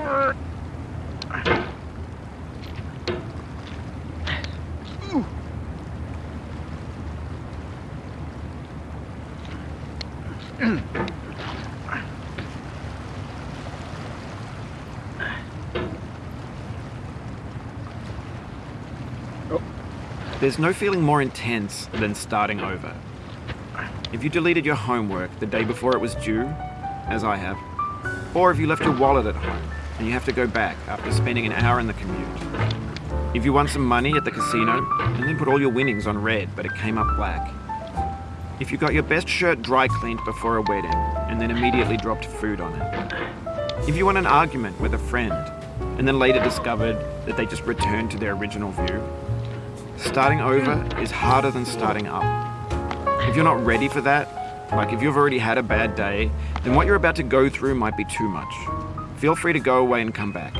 Oh. Oh. There's no feeling more intense than starting over. If you deleted your homework the day before it was due, as I have, or if you left your wallet at home and you have to go back after spending an hour in the commute. If you won some money at the casino and then put all your winnings on red but it came up black. If you got your best shirt dry cleaned before a wedding and then immediately dropped food on it. If you won an argument with a friend and then later discovered that they just returned to their original view. Starting over is harder than starting up. If you're not ready for that, like if you've already had a bad day, then what you're about to go through might be too much. Feel free to go away and come back.